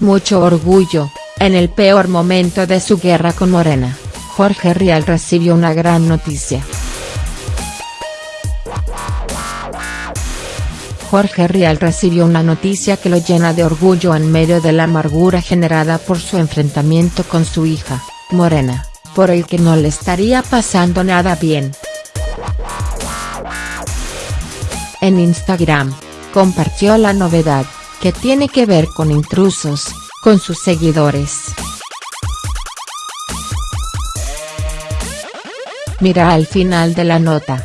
Mucho orgullo, en el peor momento de su guerra con Morena, Jorge Rial recibió una gran noticia. Jorge Rial recibió una noticia que lo llena de orgullo en medio de la amargura generada por su enfrentamiento con su hija, Morena, por el que no le estaría pasando nada bien. En Instagram, compartió la novedad, que tiene que ver con intrusos, con sus seguidores. Mira al final de la nota.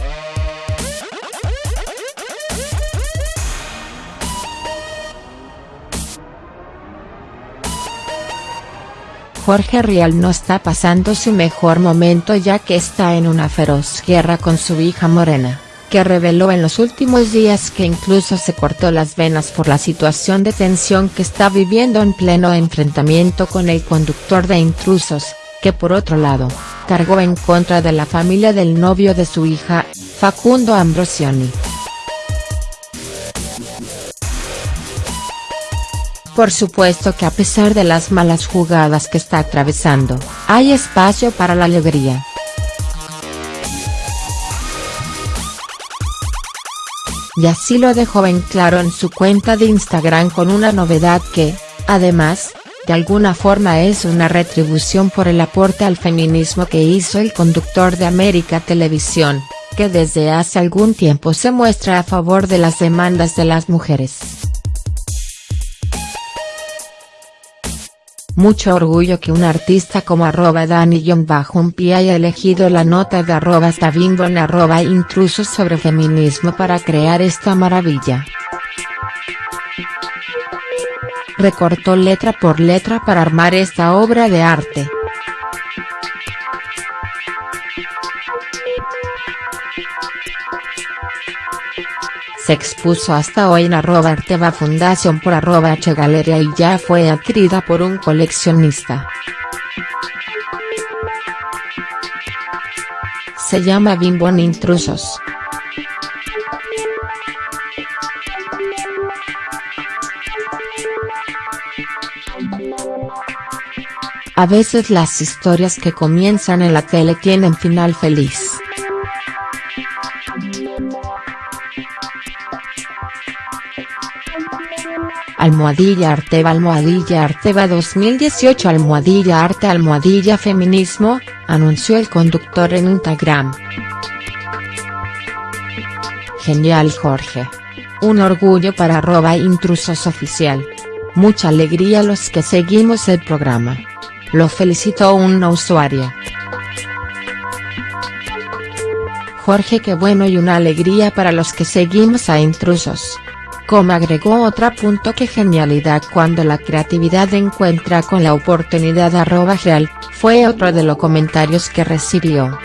Jorge Rial no está pasando su mejor momento ya que está en una feroz guerra con su hija Morena, que reveló en los últimos días que incluso se cortó las venas por la situación de tensión que está viviendo en pleno enfrentamiento con el conductor de intrusos, que por otro lado, cargó en contra de la familia del novio de su hija, Facundo Ambrosioni. Por supuesto que a pesar de las malas jugadas que está atravesando, hay espacio para la alegría. Y así lo dejó en claro en su cuenta de Instagram con una novedad que, además, de alguna forma es una retribución por el aporte al feminismo que hizo el conductor de América Televisión, que desde hace algún tiempo se muestra a favor de las demandas de las mujeres. Mucho orgullo que un artista como arroba Dani-Pi haya elegido la nota de arroba Stabimbo en arroba intrusos sobre feminismo para crear esta maravilla. Recortó letra por letra para armar esta obra de arte. Se expuso hasta hoy en arroba Arteva Fundación por arroba H Galería y ya fue adquirida por un coleccionista. Se llama Bimbon Intrusos. A veces las historias que comienzan en la tele tienen final feliz. Almohadilla Arteva Almohadilla Arteva 2018 Almohadilla Arte Almohadilla Feminismo, anunció el conductor en Instagram. Genial Jorge. Un orgullo para arroba intrusos oficial. Mucha alegría los que seguimos el programa. Lo felicitó una usuaria. Jorge qué bueno y una alegría para los que seguimos a intrusos. Como agregó otra punto que genialidad cuando la creatividad encuentra con la oportunidad arroba real, fue otro de los comentarios que recibió.